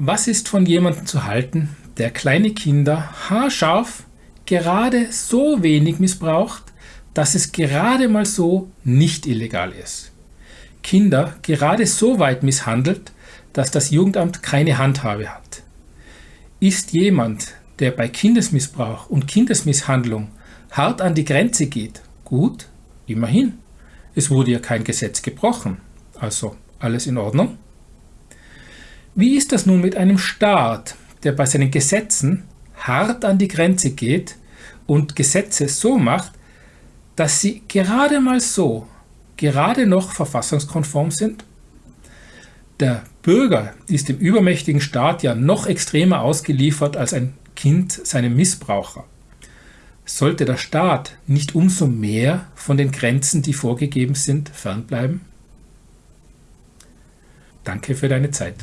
Was ist von jemandem zu halten, der kleine Kinder haarscharf gerade so wenig missbraucht, dass es gerade mal so nicht illegal ist? Kinder gerade so weit misshandelt, dass das Jugendamt keine Handhabe hat. Ist jemand, der bei Kindesmissbrauch und Kindesmisshandlung hart an die Grenze geht, gut, immerhin. Es wurde ja kein Gesetz gebrochen, also alles in Ordnung. Wie ist das nun mit einem Staat, der bei seinen Gesetzen hart an die Grenze geht und Gesetze so macht, dass sie gerade mal so, gerade noch verfassungskonform sind? Der Bürger ist dem übermächtigen Staat ja noch extremer ausgeliefert als ein Kind seinem Missbraucher. Sollte der Staat nicht umso mehr von den Grenzen, die vorgegeben sind, fernbleiben? Danke für deine Zeit.